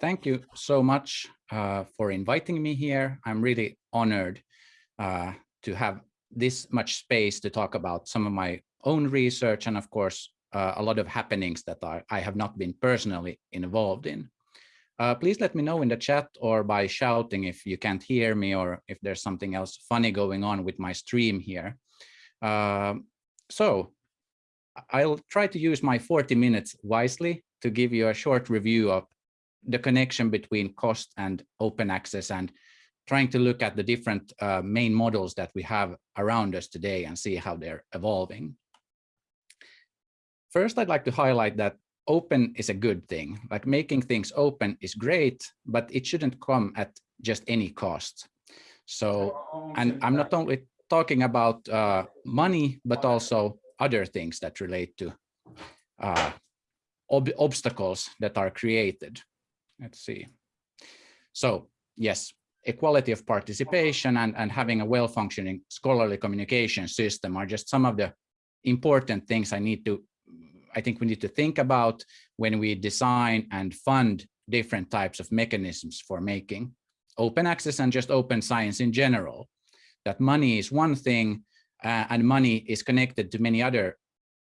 thank you so much uh, for inviting me here. I'm really honored uh, to have this much space to talk about some of my own research and of course uh, a lot of happenings that I, have not been personally involved in. Uh, please let me know in the chat or by shouting if you can't hear me or if there's something else funny going on with my stream here. Uh, so I'll try to use my 40 minutes wisely to give you a short review of the connection between cost and open access and trying to look at the different uh, main models that we have around us today and see how they're evolving. First, I'd like to highlight that open is a good thing. Like making things open is great, but it shouldn't come at just any cost. So, and I'm not only talking about uh, money, but also other things that relate to uh, ob obstacles that are created. Let's see. So yes, equality of participation and, and having a well-functioning scholarly communication system are just some of the important things I need to, I think we need to think about when we design and fund different types of mechanisms for making open access and just open science in general. That money is one thing uh, and money is connected to many other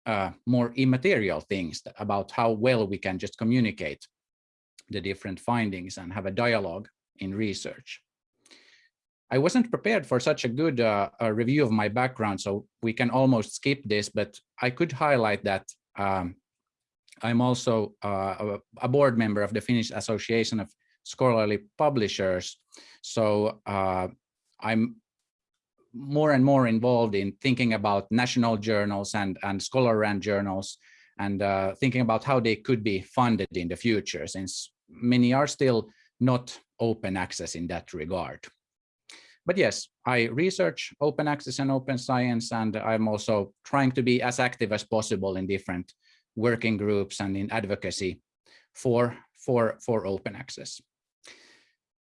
uh, more immaterial things about how well we can just communicate the different findings and have a dialogue in research. I wasn't prepared for such a good uh, a review of my background, so we can almost skip this, but I could highlight that um, I'm also uh, a board member of the Finnish Association of Scholarly Publishers. So uh, I'm more and more involved in thinking about national journals and, and scholar-run journals and uh, thinking about how they could be funded in the future, since many are still not open access in that regard. But yes, I research open access and open science, and I'm also trying to be as active as possible in different working groups and in advocacy for, for, for open access.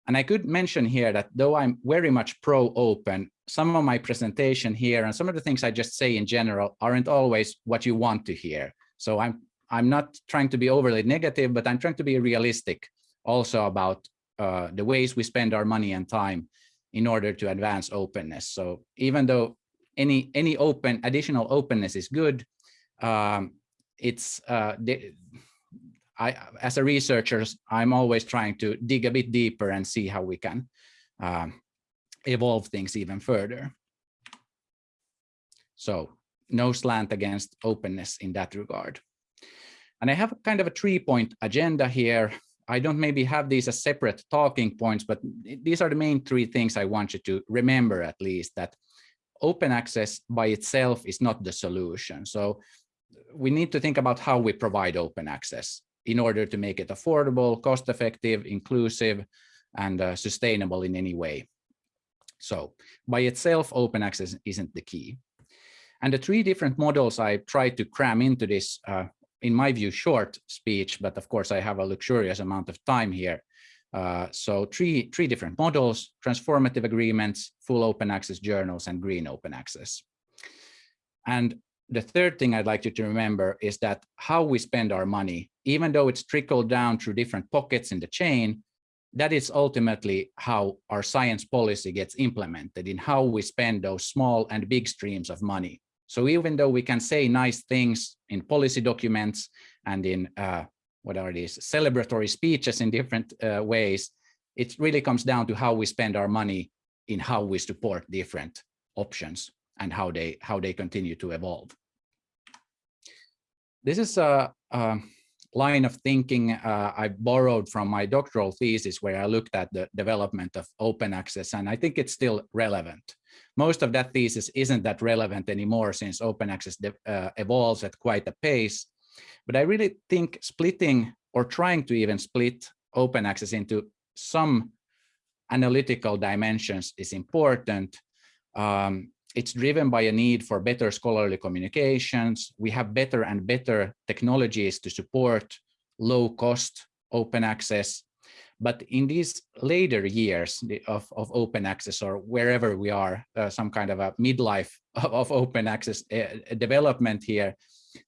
And I could mention here that though I'm very much pro-open, some of my presentation here and some of the things I just say in general aren't always what you want to hear. So I'm I'm not trying to be overly negative, but I'm trying to be realistic also about uh, the ways we spend our money and time in order to advance openness. So even though any any open additional openness is good, um, it's uh, the, I as a researcher, I'm always trying to dig a bit deeper and see how we can um, evolve things even further. So no slant against openness in that regard. And I have kind of a three point agenda here. I don't maybe have these as separate talking points, but these are the main three things I want you to remember at least that open access by itself is not the solution. So we need to think about how we provide open access in order to make it affordable, cost effective, inclusive, and uh, sustainable in any way. So by itself, open access isn't the key. And the three different models I tried to cram into this, uh, in my view, short speech, but of course I have a luxurious amount of time here. Uh, so three, three different models, transformative agreements, full open access journals, and green open access. And the third thing I'd like you to remember is that how we spend our money, even though it's trickled down through different pockets in the chain, that is ultimately how our science policy gets implemented in how we spend those small and big streams of money. So even though we can say nice things in policy documents and in uh, what are these celebratory speeches in different uh, ways, it really comes down to how we spend our money in how we support different options and how they how they continue to evolve. This is a, a line of thinking uh, I borrowed from my doctoral thesis where I looked at the development of open access, and I think it's still relevant. Most of that thesis isn't that relevant anymore since open access uh, evolves at quite a pace. But I really think splitting or trying to even split open access into some analytical dimensions is important. Um, it's driven by a need for better scholarly communications. We have better and better technologies to support low cost open access. But in these later years of, of open access or wherever we are, uh, some kind of a midlife of, of open access uh, development here,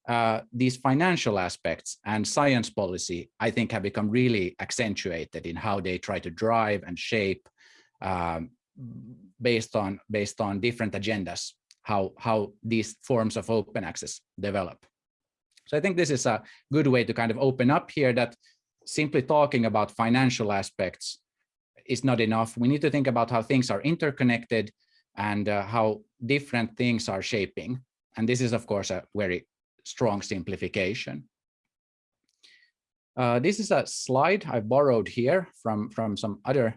uh, these financial aspects and science policy, I think have become really accentuated in how they try to drive and shape um, based on based on different agendas, how, how these forms of open access develop. So I think this is a good way to kind of open up here that simply talking about financial aspects is not enough. We need to think about how things are interconnected and uh, how different things are shaping. And this is, of course, a very strong simplification. Uh, this is a slide I borrowed here from, from some other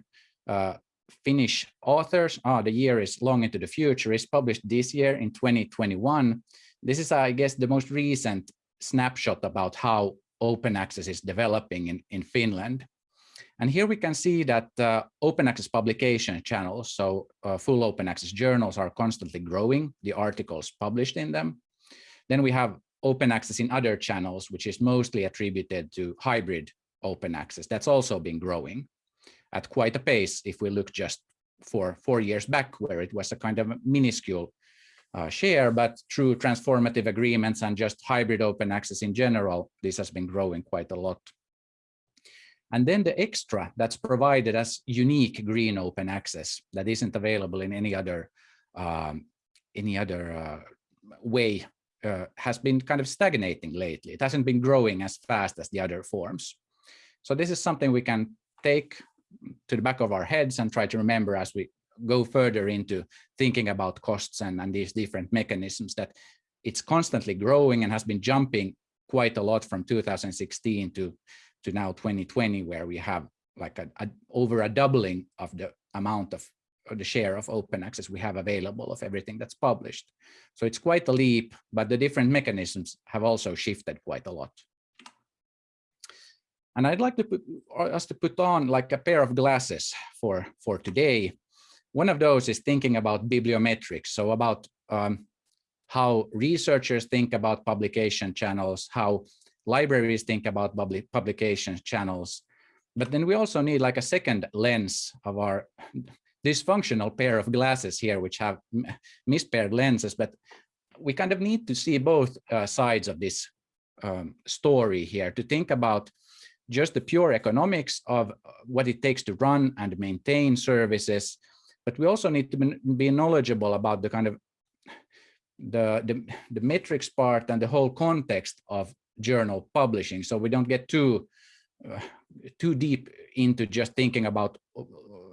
uh, Finnish authors. Oh, the year is long into the future. It's published this year in 2021. This is, I guess, the most recent snapshot about how open access is developing in, in Finland. And here we can see that uh, open access publication channels, so uh, full open access journals are constantly growing, the articles published in them. Then we have open access in other channels, which is mostly attributed to hybrid open access. That's also been growing at quite a pace if we look just for four years back, where it was a kind of minuscule uh, share, but through transformative agreements and just hybrid open access in general, this has been growing quite a lot. And then the extra that's provided as unique green open access that isn't available in any other um, any other uh, way uh, has been kind of stagnating lately. It hasn't been growing as fast as the other forms. So this is something we can take to the back of our heads and try to remember as we go further into thinking about costs and, and these different mechanisms that it's constantly growing and has been jumping quite a lot from 2016 to to now 2020 where we have like a, a over a doubling of the amount of the share of open access we have available of everything that's published. So it's quite a leap, but the different mechanisms have also shifted quite a lot. And I'd like to put us to put on like a pair of glasses for, for today. One of those is thinking about bibliometrics, so about um, how researchers think about publication channels, how libraries think about public publication channels. But then we also need like a second lens of our dysfunctional pair of glasses here, which have mispaired lenses, but we kind of need to see both uh, sides of this um, story here to think about just the pure economics of uh, what it takes to run and maintain services. But we also need to be knowledgeable about the kind of the, the, the metrics part and the whole context of journal publishing. So we don't get too uh, too deep into just thinking about uh,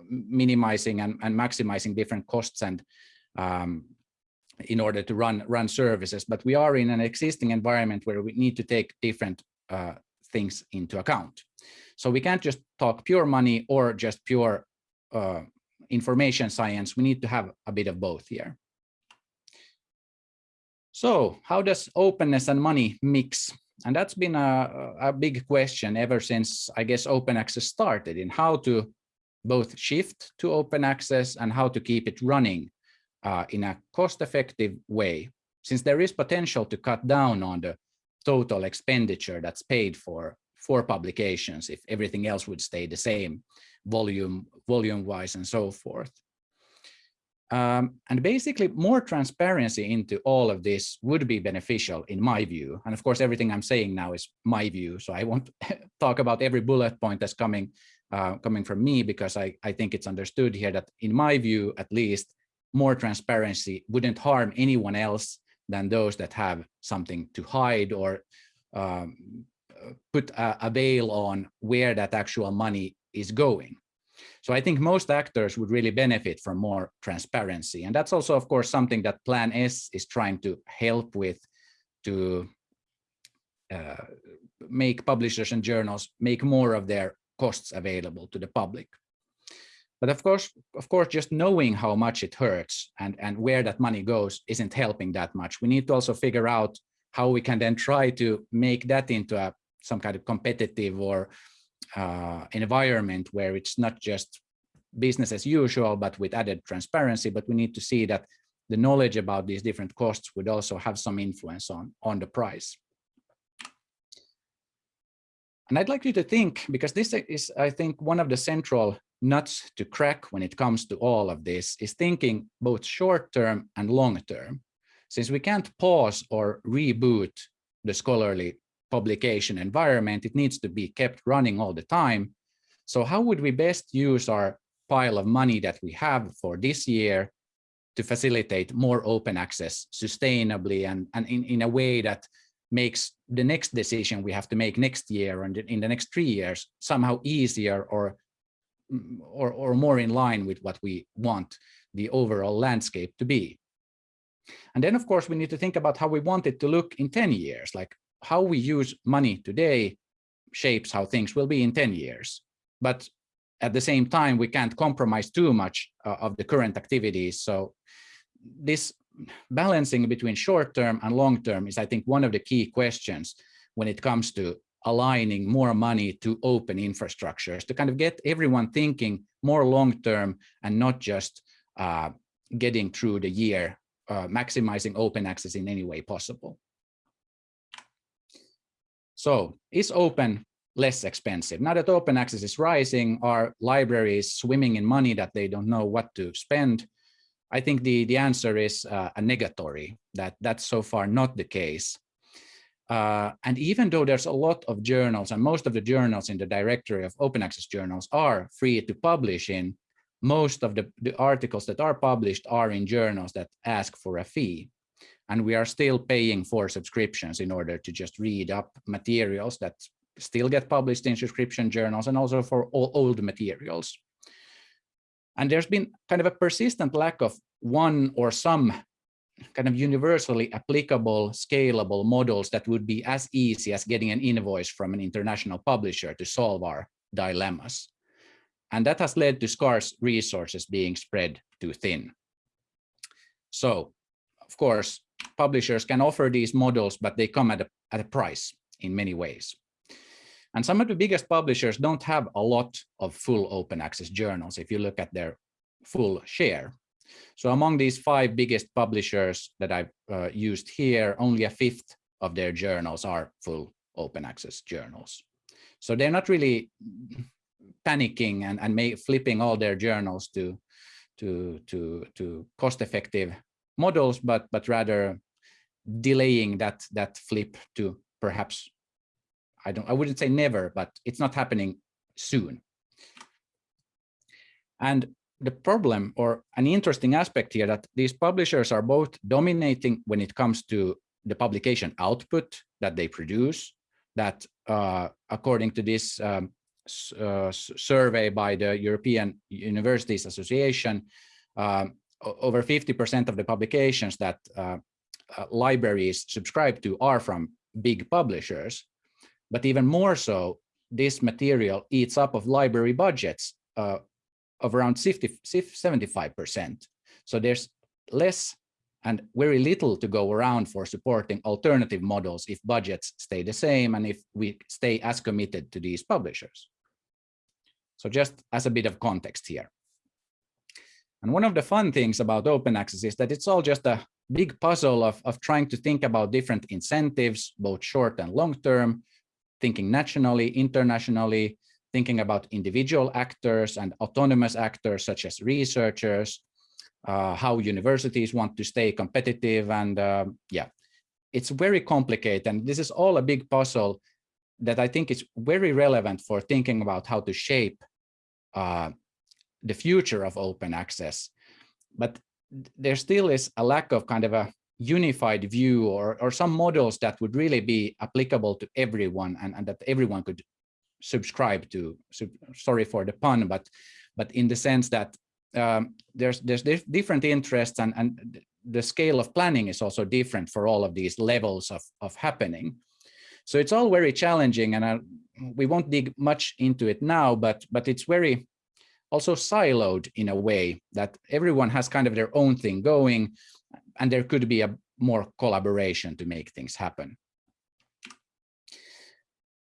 minimizing and, and maximizing different costs and um, in order to run run services. But we are in an existing environment where we need to take different uh, things into account. So we can't just talk pure money or just pure uh, information science. We need to have a bit of both here. So how does openness and money mix? And that's been a, a big question ever since, I guess, open access started in how to both shift to open access and how to keep it running uh, in a cost-effective way, since there is potential to cut down on the total expenditure that's paid for for publications if everything else would stay the same volume volume wise and so forth um, and basically more transparency into all of this would be beneficial in my view. And of course, everything I'm saying now is my view. So I won't talk about every bullet point that's coming uh, coming from me because I, I think it's understood here that in my view, at least, more transparency wouldn't harm anyone else than those that have something to hide or um, put a, a veil on where that actual money is going. So I think most actors would really benefit from more transparency. And that's also, of course, something that Plan S is trying to help with to uh, make publishers and journals make more of their costs available to the public. But of course, of course, just knowing how much it hurts and, and where that money goes isn't helping that much. We need to also figure out how we can then try to make that into a some kind of competitive or uh, environment where it's not just business as usual, but with added transparency. But we need to see that the knowledge about these different costs would also have some influence on, on the price. And I'd like you to think, because this is, I think, one of the central nuts to crack when it comes to all of this, is thinking both short term and long term. Since we can't pause or reboot the scholarly publication environment. It needs to be kept running all the time. So how would we best use our pile of money that we have for this year to facilitate more open access sustainably and, and in, in a way that makes the next decision we have to make next year and in the next three years somehow easier or, mm, or, or more in line with what we want the overall landscape to be. And then, of course, we need to think about how we want it to look in 10 years, like how we use money today shapes how things will be in 10 years. But at the same time, we can't compromise too much uh, of the current activities. So this balancing between short term and long term is, I think, one of the key questions when it comes to aligning more money to open infrastructures to kind of get everyone thinking more long term and not just uh, getting through the year, uh, maximizing open access in any way possible. So is open less expensive? Now that open access is rising, are libraries swimming in money that they don't know what to spend? I think the, the answer is uh, a negatory, that that's so far not the case. Uh, and even though there's a lot of journals and most of the journals in the directory of open access journals are free to publish in, most of the, the articles that are published are in journals that ask for a fee. And we are still paying for subscriptions in order to just read up materials that still get published in subscription journals and also for old materials. And there's been kind of a persistent lack of one or some kind of universally applicable, scalable models that would be as easy as getting an invoice from an international publisher to solve our dilemmas. And that has led to scarce resources being spread too thin. So, of course, publishers can offer these models, but they come at a, at a price in many ways. And some of the biggest publishers don't have a lot of full open access journals if you look at their full share. So among these five biggest publishers that I've uh, used here, only a fifth of their journals are full open access journals. So they're not really panicking and, and may, flipping all their journals to, to, to, to cost-effective models, but, but rather delaying that, that flip to perhaps I don't, I wouldn't say never, but it's not happening soon. And the problem or an interesting aspect here that these publishers are both dominating when it comes to the publication output that they produce, that uh, according to this um, uh, survey by the European Universities Association, um, over 50% of the publications that uh, uh, libraries subscribe to are from big publishers. But even more so, this material eats up of library budgets uh, of around 50, 75%. So there's less and very little to go around for supporting alternative models if budgets stay the same and if we stay as committed to these publishers. So just as a bit of context here. And one of the fun things about open access is that it's all just a big puzzle of, of trying to think about different incentives, both short and long term, thinking nationally, internationally, thinking about individual actors and autonomous actors such as researchers, uh, how universities want to stay competitive and uh, yeah, it's very complicated and this is all a big puzzle that I think is very relevant for thinking about how to shape uh, the future of open access. But there still is a lack of kind of a unified view or, or some models that would really be applicable to everyone and, and that everyone could subscribe to. So, sorry for the pun, but but in the sense that um, there's there's different interests and, and the scale of planning is also different for all of these levels of, of happening. So it's all very challenging and I, we won't dig much into it now, but but it's very also siloed in a way that everyone has kind of their own thing going and there could be a more collaboration to make things happen.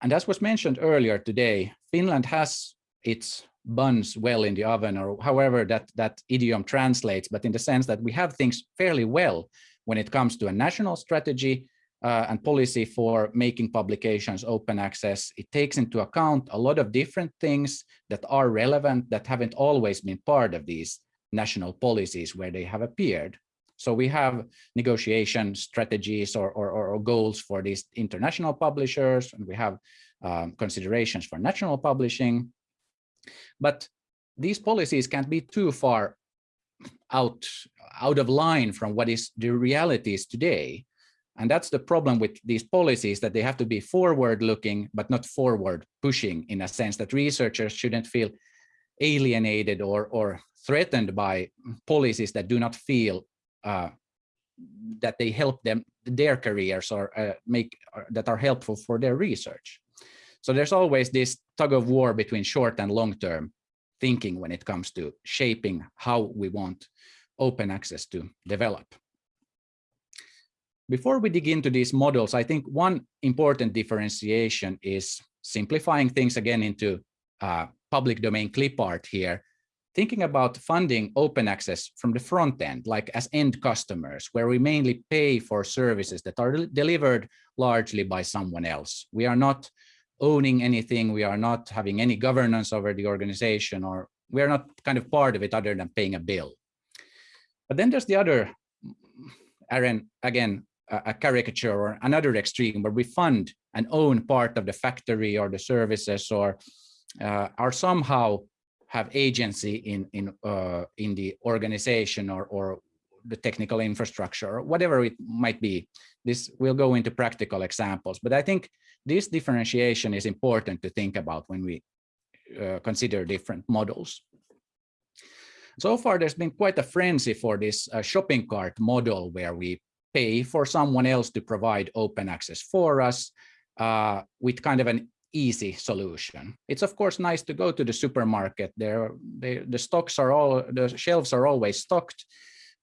And as was mentioned earlier today, Finland has its buns well in the oven or however that, that idiom translates, but in the sense that we have things fairly well when it comes to a national strategy uh, and policy for making publications open access. It takes into account a lot of different things that are relevant that haven't always been part of these national policies where they have appeared. So we have negotiation strategies or, or, or goals for these international publishers, and we have um, considerations for national publishing. But these policies can't be too far out, out of line from what is the realities today. And that's the problem with these policies that they have to be forward looking, but not forward pushing in a sense that researchers shouldn't feel alienated or, or threatened by policies that do not feel uh, that they help them their careers or uh, make or that are helpful for their research. So there's always this tug of war between short and long term thinking when it comes to shaping how we want open access to develop. Before we dig into these models, I think one important differentiation is simplifying things again into uh, public domain clip art here, thinking about funding open access from the front end, like as end customers, where we mainly pay for services that are delivered largely by someone else. We are not owning anything. We are not having any governance over the organization, or we are not kind of part of it other than paying a bill. But then there's the other, Aaron, again, a, caricature or another extreme where we fund and own part of the factory or the services or uh, are somehow have agency in in uh, in the organization or or the technical infrastructure or whatever it might be. This will go into practical examples, but I think this differentiation is important to think about when we uh, consider different models. So far, there's been quite a frenzy for this uh, shopping cart model where we pay for someone else to provide open access for us uh, with kind of an easy solution. It's of course nice to go to the supermarket. There, they, the stocks are all, the shelves are always stocked.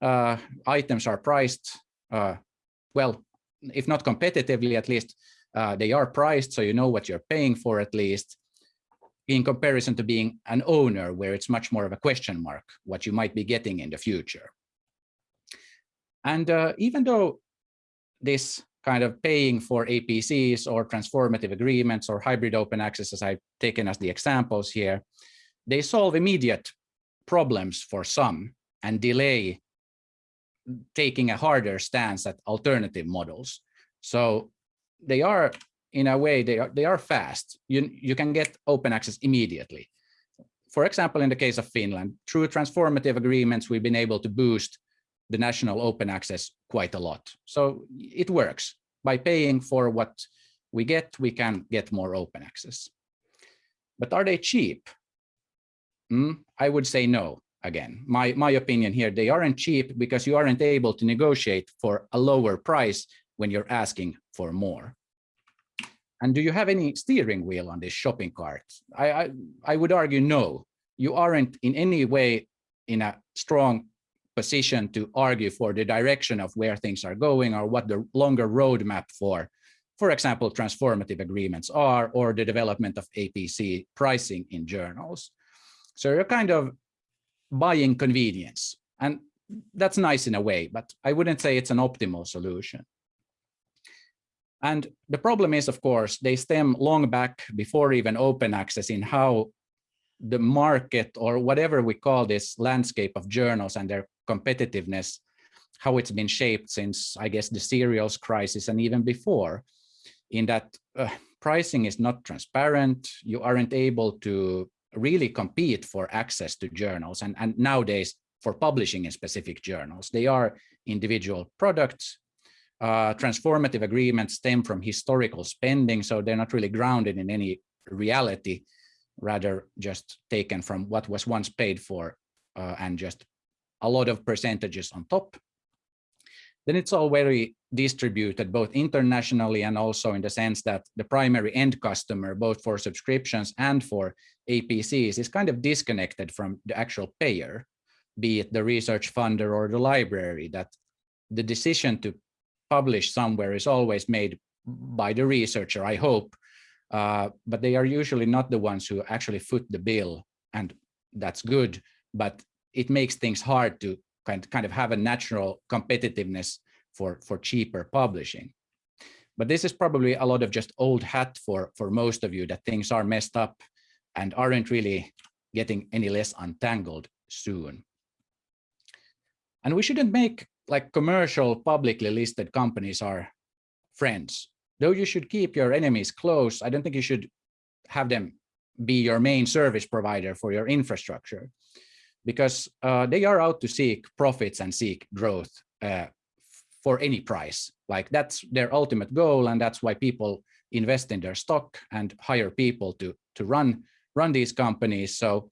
Uh, items are priced, uh, well, if not competitively, at least uh, they are priced, so you know what you're paying for at least, in comparison to being an owner, where it's much more of a question mark, what you might be getting in the future. And uh, even though this kind of paying for APCs or transformative agreements or hybrid open access, as I've taken as the examples here, they solve immediate problems for some and delay taking a harder stance at alternative models. So they are, in a way, they are, they are fast. You, you can get open access immediately. For example, in the case of Finland, through transformative agreements, we've been able to boost the national open access quite a lot. So it works. By paying for what we get, we can get more open access. But are they cheap? Mm, I would say no. Again, my, my opinion here, they aren't cheap because you aren't able to negotiate for a lower price when you're asking for more. And do you have any steering wheel on this shopping cart? I, I, I would argue no. You aren't in any way in a strong position to argue for the direction of where things are going or what the longer roadmap for, for example, transformative agreements are, or the development of APC pricing in journals. So you're kind of buying convenience. And that's nice in a way, but I wouldn't say it's an optimal solution. And the problem is, of course, they stem long back before even open access in how the market or whatever we call this landscape of journals and their competitiveness, how it's been shaped since, I guess, the serials crisis and even before, in that uh, pricing is not transparent, you aren't able to really compete for access to journals, and, and nowadays for publishing in specific journals. They are individual products. Uh, transformative agreements stem from historical spending, so they're not really grounded in any reality, rather just taken from what was once paid for uh, and just a lot of percentages on top. Then it's all very distributed both internationally and also in the sense that the primary end customer, both for subscriptions and for APCs, is kind of disconnected from the actual payer, be it the research funder or the library, that the decision to publish somewhere is always made by the researcher, I hope, uh, but they are usually not the ones who actually foot the bill, and that's good, but it makes things hard to kind, kind of have a natural competitiveness for, for cheaper publishing. But this is probably a lot of just old hat for, for most of you that things are messed up and aren't really getting any less untangled soon. And we shouldn't make like commercial publicly listed companies our friends. Though you should keep your enemies close, I don't think you should have them be your main service provider for your infrastructure because uh, they are out to seek profits and seek growth uh, for any price. Like that's their ultimate goal. And that's why people invest in their stock and hire people to, to run, run these companies. So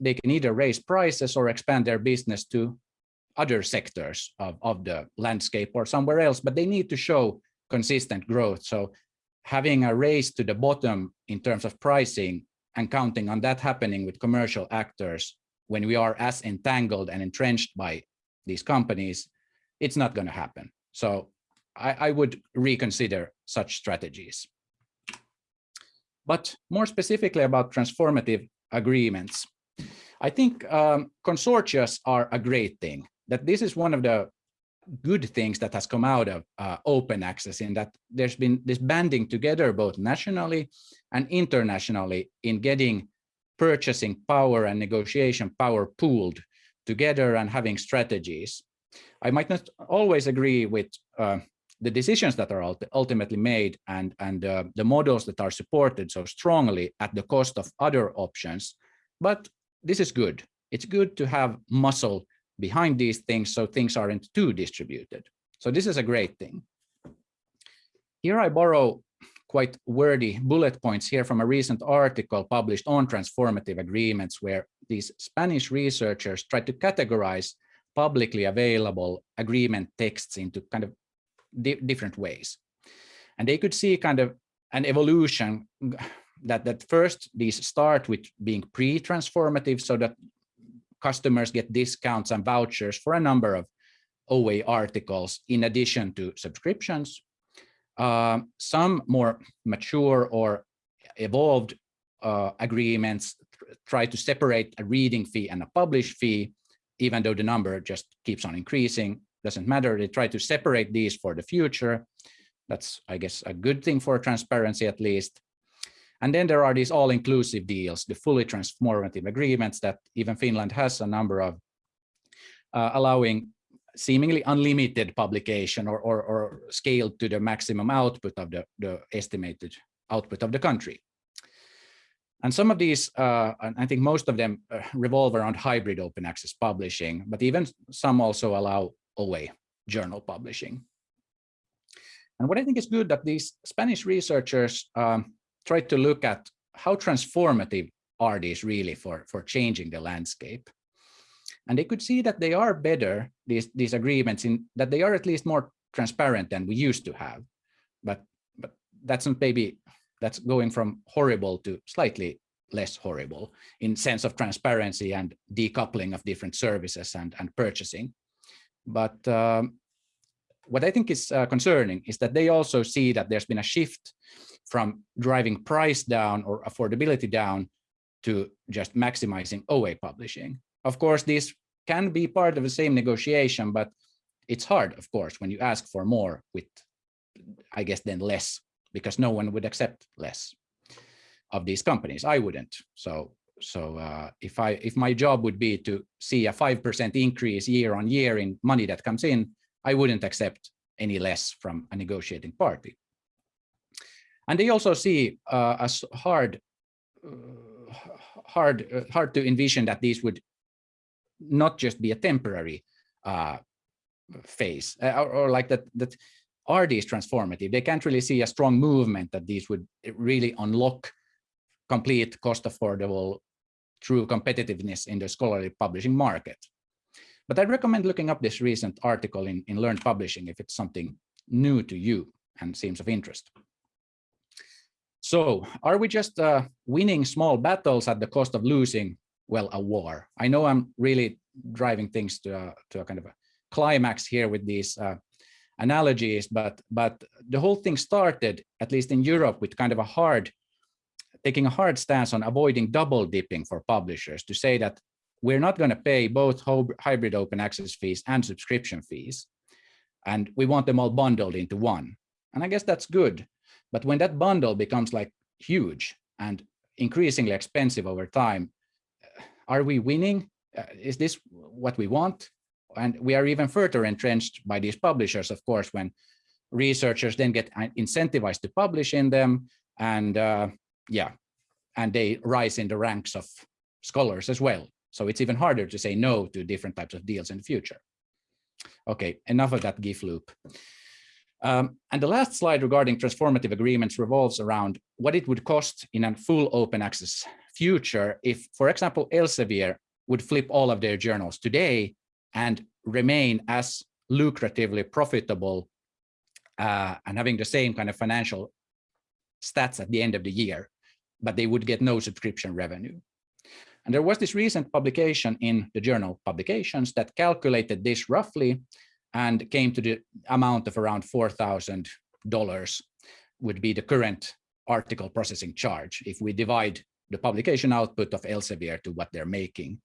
they can either raise prices or expand their business to other sectors of, of the landscape or somewhere else, but they need to show consistent growth. So having a race to the bottom in terms of pricing and counting on that happening with commercial actors when we are as entangled and entrenched by these companies, it's not going to happen. So I, I, would reconsider such strategies. But more specifically about transformative agreements, I think um, consortia are a great thing, that this is one of the good things that has come out of uh, open access in that there's been this banding together both nationally and internationally in getting purchasing power and negotiation power pooled together and having strategies. I might not always agree with uh, the decisions that are ultimately made and, and uh, the models that are supported so strongly at the cost of other options, but this is good. It's good to have muscle behind these things so things aren't too distributed. So this is a great thing. Here I borrow quite wordy bullet points here from a recent article published on transformative agreements where these Spanish researchers tried to categorize publicly available agreement texts into kind of di different ways. And they could see kind of an evolution that, that first these start with being pre-transformative so that customers get discounts and vouchers for a number of OA articles in addition to subscriptions. Uh, some more mature or evolved uh, agreements try to separate a reading fee and a publish fee, even though the number just keeps on increasing, doesn't matter. They try to separate these for the future. That's, I guess, a good thing for transparency at least. And then there are these all-inclusive deals, the fully transformative agreements that even Finland has a number of, uh, allowing seemingly unlimited publication or, or, or scaled to the maximum output of the, the estimated output of the country. And some of these, uh, I think most of them uh, revolve around hybrid open access publishing, but even some also allow OA journal publishing. And what I think is good that these Spanish researchers um, tried to look at how transformative are these really for, for changing the landscape. And they could see that they are better, these, these agreements, in that they are at least more transparent than we used to have. But, but that's not maybe, that's going from horrible to slightly less horrible in sense of transparency and decoupling of different services and, and purchasing. But um, what I think is uh, concerning is that they also see that there's been a shift from driving price down or affordability down to just maximizing OA publishing. Of course, this can be part of the same negotiation, but it's hard, of course, when you ask for more with, I guess, then less, because no one would accept less of these companies. I wouldn't. So, so uh, if I if my job would be to see a five percent increase year on year in money that comes in, I wouldn't accept any less from a negotiating party. And they also see uh, as hard, uh, hard, uh, hard to envision that these would not just be a temporary uh, phase, uh, or, or, like that. That are these transformative? They can't really see a strong movement that these would really unlock complete, cost affordable, true competitiveness in the scholarly publishing market. But I'd recommend looking up this recent article in, in Learned Publishing if it's something new to you and seems of interest. So are we just uh, winning small battles at the cost of losing, well, a war? I know I'm really driving things to a, to a kind of a climax here with these uh, analogies, but, but the whole thing started, at least in Europe, with kind of a hard, taking a hard stance on avoiding double dipping for publishers to say that we're not going to pay both hybrid open access fees and subscription fees. And we want them all bundled into one. And I guess that's good. But when that bundle becomes like huge and increasingly expensive over time, are we winning? Uh, is this what we want? and we are even further entrenched by these publishers, of course, when researchers then get incentivized to publish in them and uh, yeah, and they rise in the ranks of scholars as well. So it's even harder to say no to different types of deals in the future. Okay, enough of that GIF loop. Um, and the last slide regarding transformative agreements revolves around what it would cost in a full open access future if, for example, Elsevier would flip all of their journals today and remain as lucratively profitable uh, and having the same kind of financial stats at the end of the year, but they would get no subscription revenue. And there was this recent publication in the journal Publications that calculated this roughly and came to the amount of around $4,000 would be the current article processing charge if we divide the publication output of Elsevier to what they're making.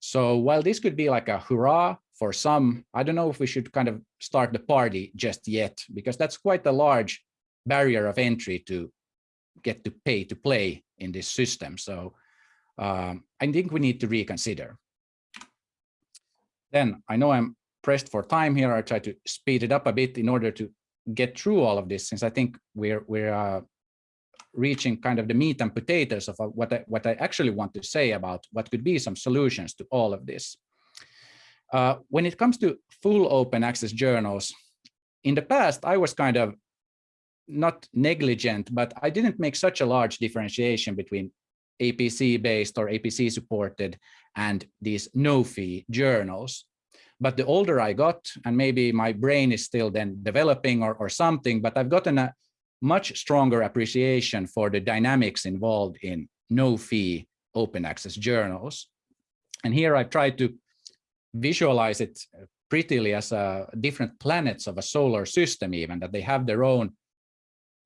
So while this could be like a hurrah for some, I don't know if we should kind of start the party just yet, because that's quite a large barrier of entry to get to pay to play in this system. So um, I think we need to reconsider. Then I know I'm pressed for time here. I try to speed it up a bit in order to get through all of this, since I think we're we're uh, reaching kind of the meat and potatoes of uh, what I, what I actually want to say about what could be some solutions to all of this. Uh, when it comes to full open access journals, in the past, I was kind of not negligent, but I didn't make such a large differentiation between APC-based or APC-supported and these no-fee journals. But the older I got, and maybe my brain is still then developing or, or something, but I've gotten a much stronger appreciation for the dynamics involved in no-fee open access journals. And here I've tried to visualize it prettily as a different planets of a solar system even, that they have their own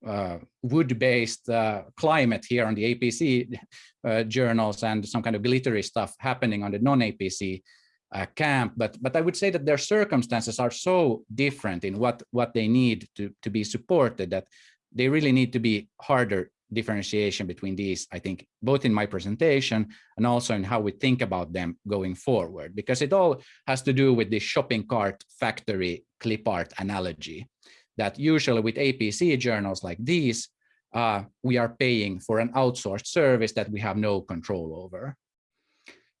uh, wood-based uh, climate here on the APC uh, journals and some kind of glittery stuff happening on the non-APC uh, camp. But but I would say that their circumstances are so different in what what they need to to be supported that they really need to be harder differentiation between these, I think, both in my presentation and also in how we think about them going forward, because it all has to do with the shopping cart factory clip art analogy that usually with APC journals like these, uh, we are paying for an outsourced service that we have no control over.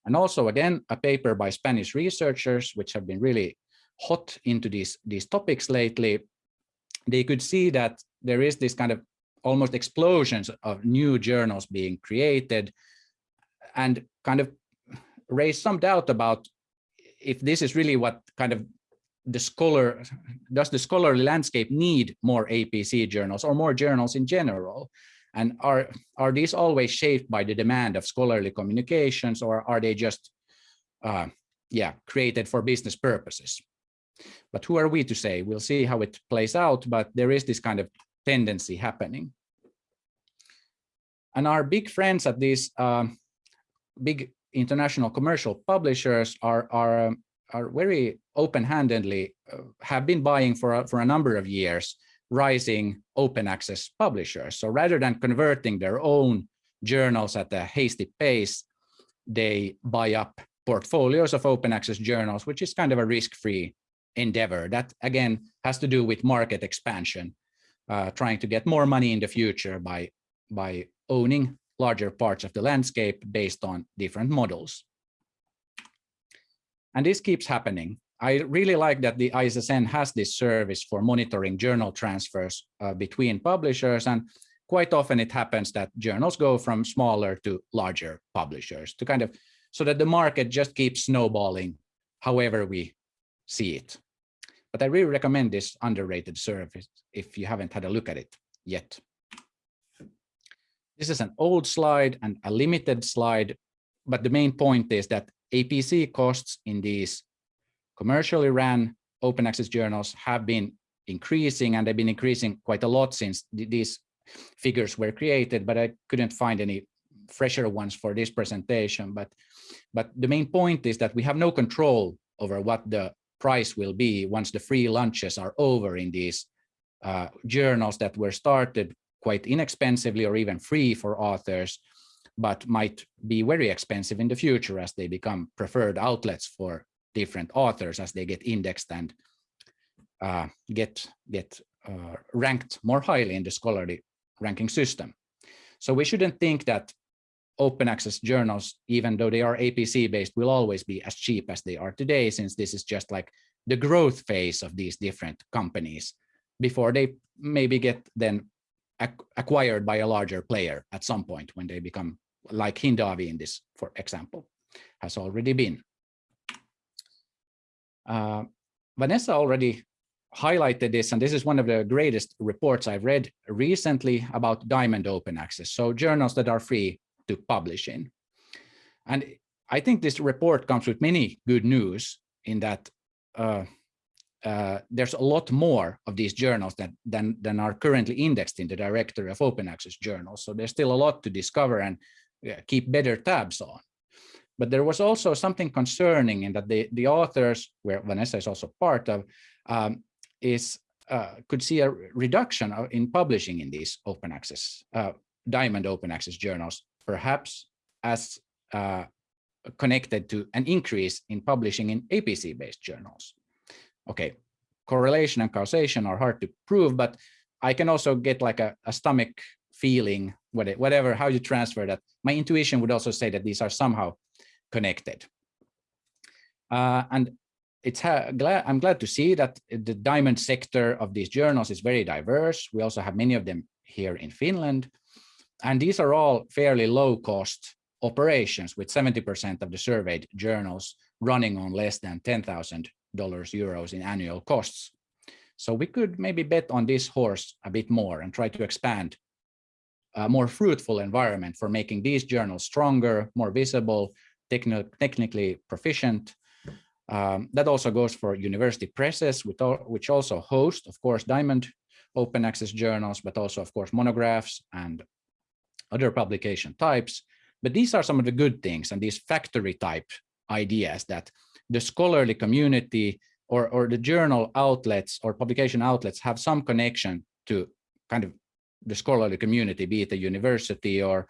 And also, again, a paper by Spanish researchers, which have been really hot into these, these topics lately, they could see that there is this kind of almost explosions of new journals being created and kind of raise some doubt about if this is really what kind of the scholar, does the scholarly landscape need more APC journals or more journals in general? And are, are these always shaped by the demand of scholarly communications or are they just, uh, yeah, created for business purposes? But who are we to say? We'll see how it plays out, but there is this kind of tendency happening. And our big friends at these uh, big international commercial publishers are, are um, are very open-handedly uh, have been buying for a, for a number of years rising open access publishers. So rather than converting their own journals at a hasty pace, they buy up portfolios of open access journals, which is kind of a risk-free endeavor. That again has to do with market expansion, uh, trying to get more money in the future by, by owning larger parts of the landscape based on different models. And this keeps happening. I really like that the ISSN has this service for monitoring journal transfers uh, between publishers. And quite often it happens that journals go from smaller to larger publishers to kind of so that the market just keeps snowballing however we see it. But I really recommend this underrated service if you haven't had a look at it yet. This is an old slide and a limited slide, but the main point is that APC costs in these commercially ran open access journals have been increasing and they've been increasing quite a lot since these figures were created, but I couldn't find any fresher ones for this presentation. But, but the main point is that we have no control over what the price will be once the free lunches are over in these uh, journals that were started quite inexpensively or even free for authors but might be very expensive in the future as they become preferred outlets for different authors as they get indexed and uh, get get uh, ranked more highly in the scholarly ranking system. So we shouldn't think that open access journals, even though they are APC based, will always be as cheap as they are today, since this is just like the growth phase of these different companies before they maybe get then acquired by a larger player at some point when they become like Hindawi in this, for example, has already been. Uh, Vanessa already highlighted this, and this is one of the greatest reports I've read recently about diamond open access, so journals that are free to publish in. And I think this report comes with many good news in that uh, uh, there's a lot more of these journals that, than, than are currently indexed in the directory of open access journals. So there's still a lot to discover and keep better tabs on. But there was also something concerning in that the, the authors, where Vanessa is also part of, um, is uh, could see a reduction in publishing in these open access, uh, diamond open access journals, perhaps as uh, connected to an increase in publishing in APC-based journals. Okay, correlation and causation are hard to prove, but I can also get like a, a stomach feeling, whatever, how you transfer that. My intuition would also say that these are somehow connected. Uh, and it's glad I'm glad to see that the diamond sector of these journals is very diverse. We also have many of them here in Finland. And these are all fairly low cost operations with 70% of the surveyed journals running on less than $10,000 euros in annual costs. So we could maybe bet on this horse a bit more and try to expand a more fruitful environment for making these journals stronger, more visible, techni technically proficient, um, that also goes for university presses, which also host, of course, Diamond open access journals, but also, of course, monographs and other publication types. But these are some of the good things and these factory type ideas that the scholarly community or, or the journal outlets or publication outlets have some connection to kind of the scholarly community, be it a university or,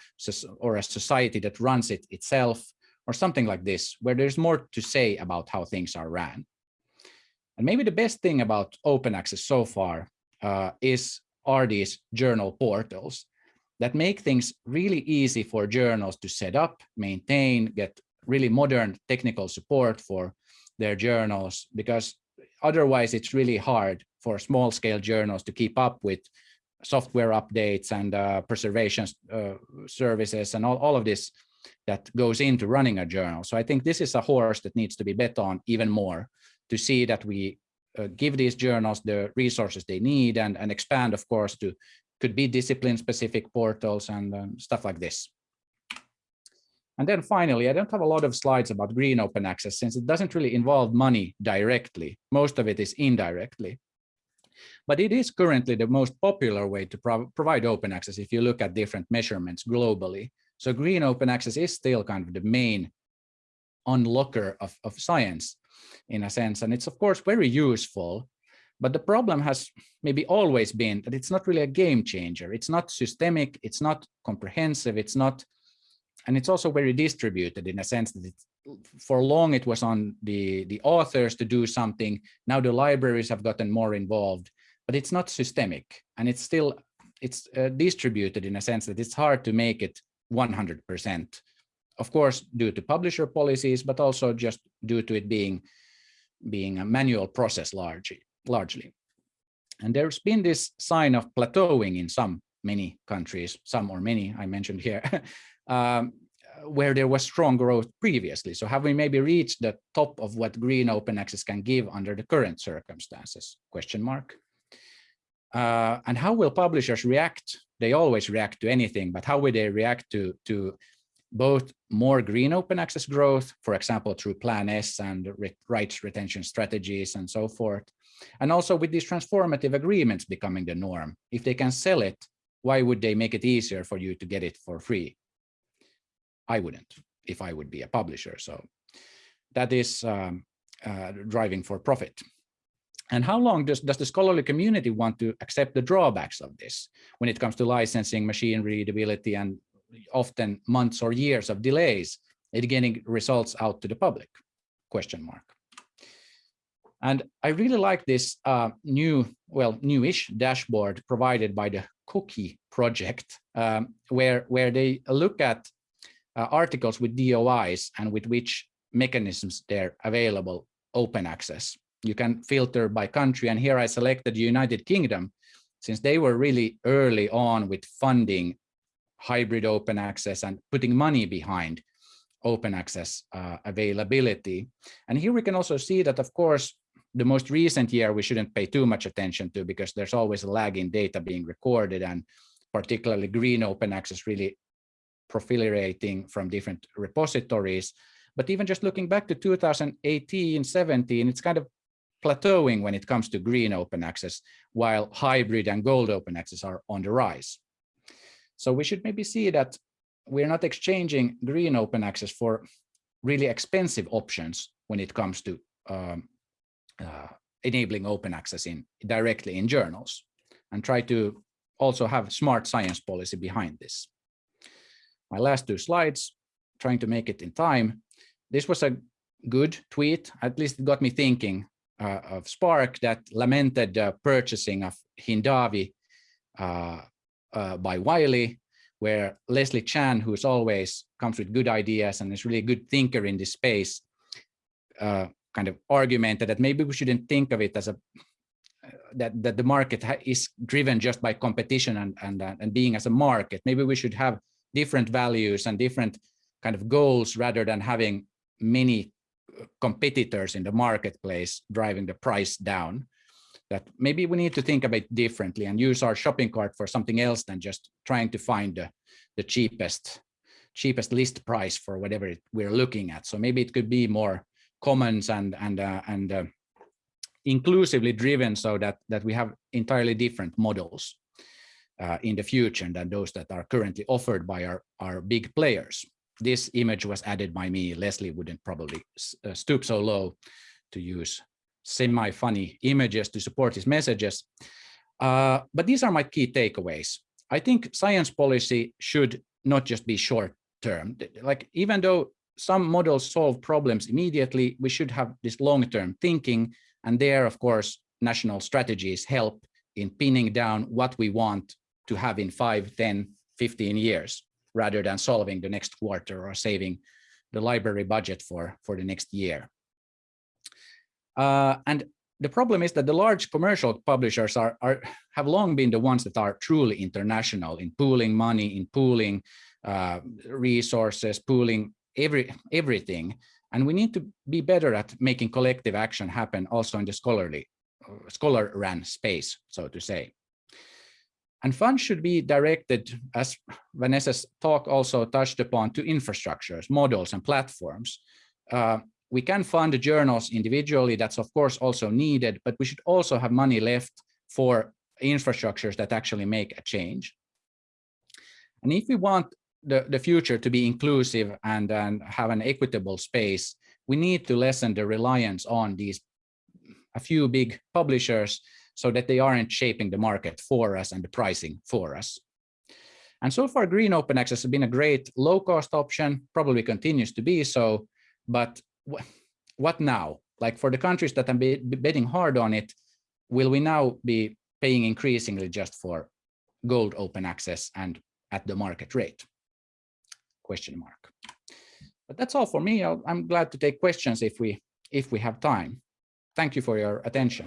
or a society that runs it itself, or something like this, where there's more to say about how things are ran. And maybe the best thing about open access so far uh, is are these journal portals that make things really easy for journals to set up, maintain, get really modern technical support for their journals, because otherwise it's really hard for small scale journals to keep up with software updates and uh, preservation uh, services and all, all of this that goes into running a journal. So I think this is a horse that needs to be bet on even more to see that we uh, give these journals the resources they need and, and expand, of course, to could be discipline specific portals and um, stuff like this. And then finally, I don't have a lot of slides about green open access since it doesn't really involve money directly. Most of it is indirectly. But it is currently the most popular way to pro provide open access if you look at different measurements globally. So green open access is still kind of the main unlocker of, of science in a sense. And it's of course very useful, but the problem has maybe always been that it's not really a game changer. It's not systemic, it's not comprehensive, it's not, and it's also very distributed in a sense that for long it was on the, the authors to do something. Now the libraries have gotten more involved, but it's not systemic and it's still, it's uh, distributed in a sense that it's hard to make it 100%. Of course, due to publisher policies, but also just due to it being, being a manual process largely, largely. And there's been this sign of plateauing in some many countries, some or many I mentioned here, um, where there was strong growth previously. So have we maybe reached the top of what green open access can give under the current circumstances? Question mark. Uh, and how will publishers react they always react to anything, but how will they react to, to both more green open access growth, for example, through Plan S and rights retention strategies and so forth. And also with these transformative agreements becoming the norm, if they can sell it, why would they make it easier for you to get it for free? I wouldn't if I would be a publisher. So that is um, uh, driving for profit. And how long does, does the scholarly community want to accept the drawbacks of this when it comes to licensing, machine readability, and often months or years of delays in getting results out to the public? Question mark. And I really like this uh, new, well, newish dashboard provided by the COKI project, um, where, where they look at uh, articles with DOIs and with which mechanisms they're available open access. You can filter by country, and here I selected the United Kingdom, since they were really early on with funding hybrid open access and putting money behind open access uh, availability. And here we can also see that, of course, the most recent year we shouldn't pay too much attention to because there's always a lag in data being recorded and particularly green open access really proliferating from different repositories. But even just looking back to 2018, 17, it's kind of plateauing when it comes to green open access, while hybrid and gold open access are on the rise. So we should maybe see that we're not exchanging green open access for really expensive options when it comes to um, enabling open access in directly in journals and try to also have smart science policy behind this. My last two slides, trying to make it in time. This was a good tweet, at least it got me thinking uh, of SPARC that lamented the purchasing of Hindawi uh, uh, by Wiley, where Leslie Chan, who's always comes with good ideas and is really a good thinker in this space, uh, kind of argument that maybe we shouldn't think of it as a that that the market is driven just by competition and and uh, and being as a market. Maybe we should have different values and different kind of goals rather than having many uh, competitors in the marketplace driving the price down that maybe we need to think about differently and use our shopping cart for something else than just trying to find the, the cheapest cheapest list price for whatever it, we're looking at. So maybe it could be more commons and and uh, and uh, inclusively driven so that that we have entirely different models uh, in the future than those that are currently offered by our our big players. This image was added by me. Leslie wouldn't probably uh, stoop so low to use semi-funny images to support his messages. Uh, but these are my key takeaways. I think science policy should not just be short term. Like even though some models solve problems immediately, we should have this long-term thinking. And there, of course, national strategies help in pinning down what we want to have in 5, 10, 15 years, rather than solving the next quarter or saving the library budget for, for the next year. Uh, and the problem is that the large commercial publishers are, are have long been the ones that are truly international in pooling money, in pooling uh, resources, pooling every everything. And we need to be better at making collective action happen also in the scholarly, uh, scholar ran space, so to say. And funds should be directed, as Vanessa's talk also touched upon, to infrastructures, models, and platforms. Uh, we can fund the journals individually, that's of course also needed, but we should also have money left for infrastructures that actually make a change. And if we want the, the future to be inclusive and, and have an equitable space, we need to lessen the reliance on these a few big publishers so that they aren't shaping the market for us and the pricing for us. And so far, green open access has been a great low cost option, probably continues to be so, but what now? Like for the countries that are betting hard on it, will we now be paying increasingly just for gold open access and at the market rate? Question mark. But that's all for me. i am glad to take questions if we if we have time. Thank you for your attention.